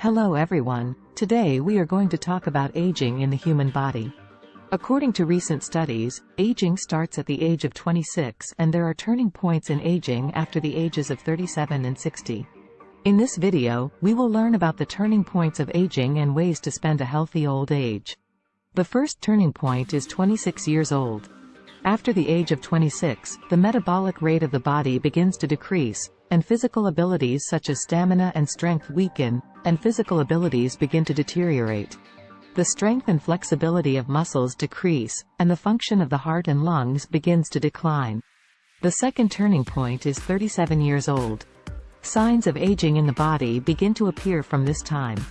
Hello everyone, today we are going to talk about aging in the human body. According to recent studies, aging starts at the age of 26 and there are turning points in aging after the ages of 37 and 60. In this video, we will learn about the turning points of aging and ways to spend a healthy old age. The first turning point is 26 years old. After the age of 26, the metabolic rate of the body begins to decrease, and physical abilities such as stamina and strength weaken, and physical abilities begin to deteriorate. The strength and flexibility of muscles decrease, and the function of the heart and lungs begins to decline. The second turning point is 37 years old. Signs of aging in the body begin to appear from this time.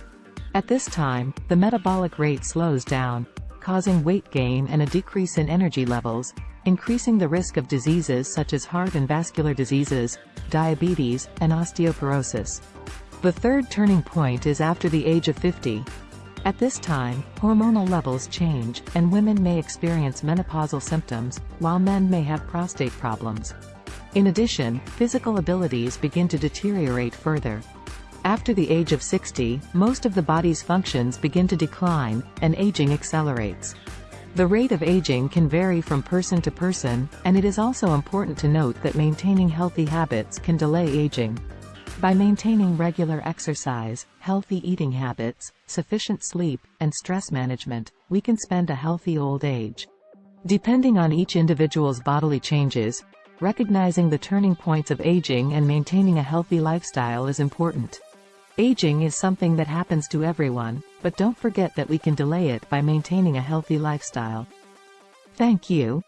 At this time, the metabolic rate slows down, causing weight gain and a decrease in energy levels, increasing the risk of diseases such as heart and vascular diseases, diabetes, and osteoporosis. The third turning point is after the age of 50. At this time, hormonal levels change, and women may experience menopausal symptoms, while men may have prostate problems. In addition, physical abilities begin to deteriorate further, after the age of 60, most of the body's functions begin to decline, and aging accelerates. The rate of aging can vary from person to person, and it is also important to note that maintaining healthy habits can delay aging. By maintaining regular exercise, healthy eating habits, sufficient sleep, and stress management, we can spend a healthy old age. Depending on each individual's bodily changes, recognizing the turning points of aging and maintaining a healthy lifestyle is important. Aging is something that happens to everyone, but don't forget that we can delay it by maintaining a healthy lifestyle. Thank you,